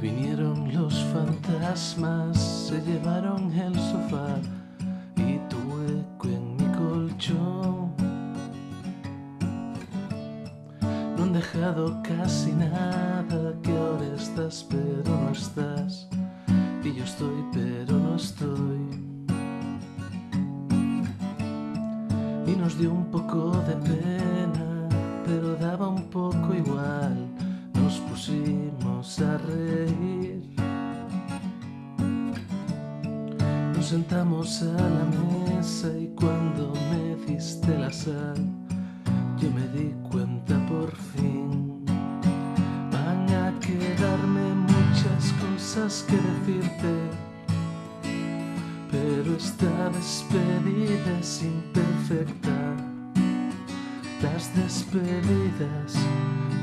fueron los fantasmas, se llevaron el sofá y tu eco en mi colchón. No han dejado casi nada, que ahora estás pero no estás, y yo estoy pero no estoy. Y nos dio un poco de pena, pero daba un poco igual, nos pusimos a reír. Nos sentamos a la mesa y cuando me diste la sal, yo me di cuenta por fin. Van a quedarme muchas cosas que decirte, pero esta despedida es imperfecta. Las despedidas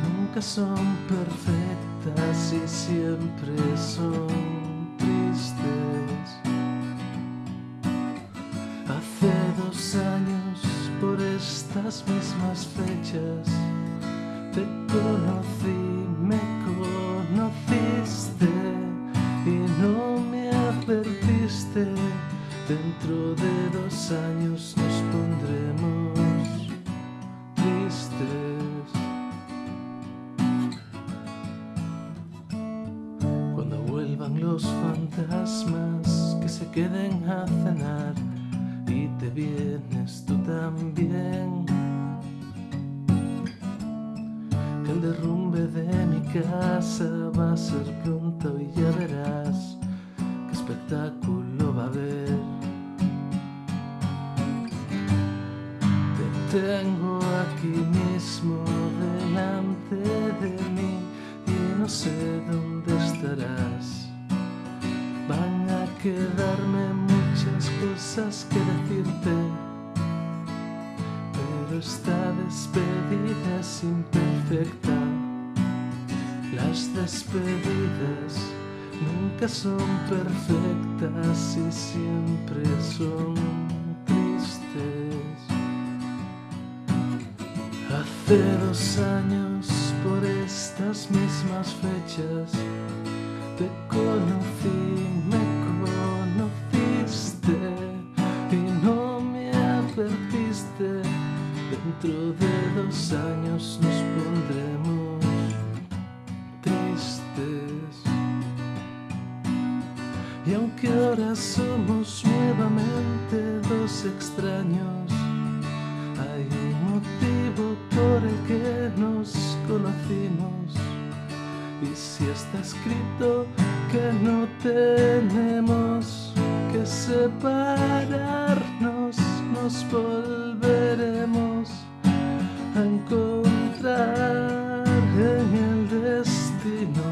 nunca son perfectas y siempre son tristes. Hace dos años, por estas mismas fechas, te conocí, me conociste y no me advertiste. Dentro de dos años nos pondremos tristes. Vuelvan los fantasmas, que se queden a cenar y te vienes tú también. Que el derrumbe de mi casa va a ser pronto y ya verás qué espectáculo va a haber. Te tengo aquí mismo delante de mí y no sé dónde quedarme muchas cosas que decirte, pero esta despedida es imperfecta. Las despedidas nunca son perfectas y siempre son tristes. Hace dos años, por estas mismas fechas, te conocí, Dentro de dos años nos pondremos tristes. Y aunque ahora somos nuevamente dos extraños, hay un motivo por el que nos conocimos. Y si está escrito que no tenemos que separarnos, nos volveremos encontrar en el destino,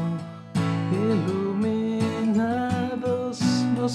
iluminados nos